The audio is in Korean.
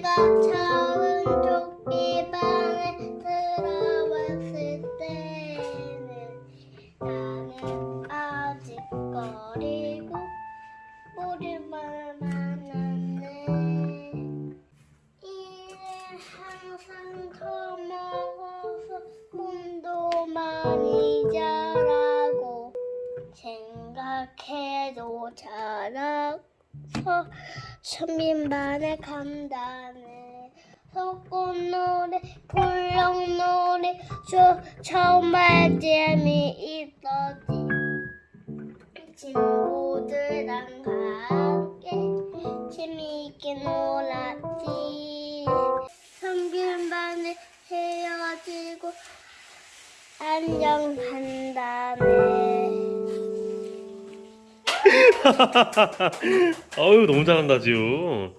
내가 처음 토끼방에 들어왔을 때는 나는 아직 거리고 우리만 만났네. 이는 항상 더 먹어서 꿈도 많이 자라고 생각해도 자라 서 선민반에 간다네 불렁노래 저 정말 재미있었지. 친구들랑 함께 재미있게 놀았지. 성균반에 헤어지고 안녕한다네 아유 너무 잘한다 지우.